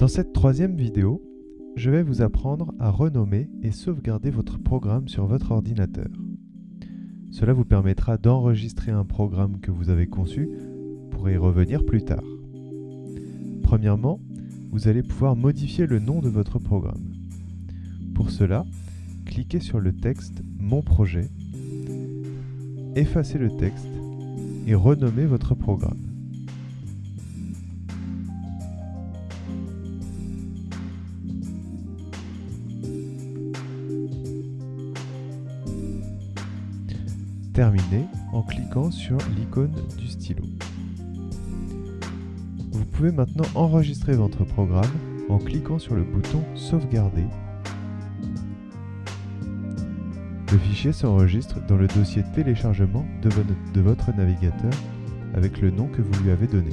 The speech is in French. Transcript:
Dans cette troisième vidéo, je vais vous apprendre à renommer et sauvegarder votre programme sur votre ordinateur. Cela vous permettra d'enregistrer un programme que vous avez conçu pour y revenir plus tard. Premièrement, vous allez pouvoir modifier le nom de votre programme. Pour cela, cliquez sur le texte Mon projet, effacez le texte et renommez votre programme. Terminez en cliquant sur l'icône du stylo. Vous pouvez maintenant enregistrer votre programme en cliquant sur le bouton Sauvegarder. Le fichier s'enregistre dans le dossier téléchargement de, votre navigateur avec le nom que vous lui avez donné.